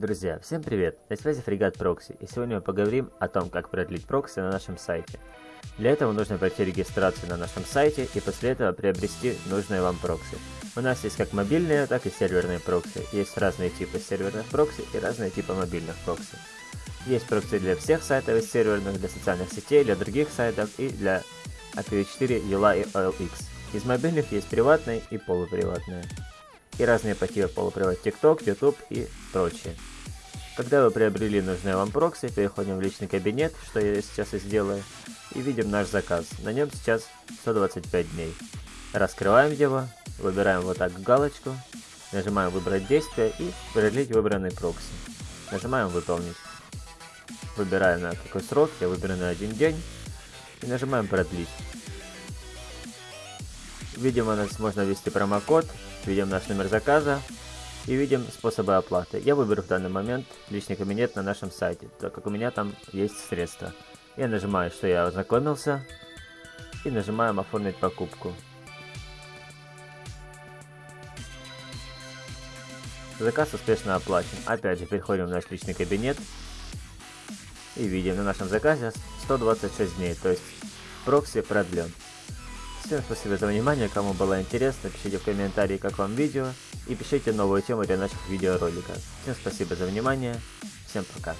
Друзья, всем привет! На связи Фрегат Прокси, и сегодня мы поговорим о том, как продлить прокси на нашем сайте. Для этого нужно пройти регистрацию на нашем сайте и после этого приобрести нужные вам прокси. У нас есть как мобильные, так и серверные прокси. Есть разные типы серверных прокси и разные типы мобильных прокси. Есть прокси для всех сайтов из серверных, для социальных сетей, для других сайтов и для IPv4, Юла и OLX. Из мобильных есть приватные и полуприватные. И разные по типу полупривод TikTok, YouTube и прочее. Когда вы приобрели нужные вам прокси, переходим в личный кабинет, что я сейчас и сделаю, и видим наш заказ. На нем сейчас 125 дней. Раскрываем его, выбираем вот так галочку, нажимаем выбрать действие и продлить выбранный прокси. Нажимаем выполнить. Выбираем на какой срок, я выберу на один день и нажимаем продлить. Видим у нас можно ввести промокод, видим наш номер заказа, и видим способы оплаты. Я выберу в данный момент личный кабинет на нашем сайте, так как у меня там есть средства. Я нажимаю, что я ознакомился, и нажимаем оформить покупку. Заказ успешно оплачен. Опять же, переходим в наш личный кабинет и видим на нашем заказе 126 дней, то есть прокси продлен. Всем спасибо за внимание, кому было интересно, пишите в комментарии, как вам видео, и пишите новую тему для наших видеороликов. Всем спасибо за внимание, всем пока.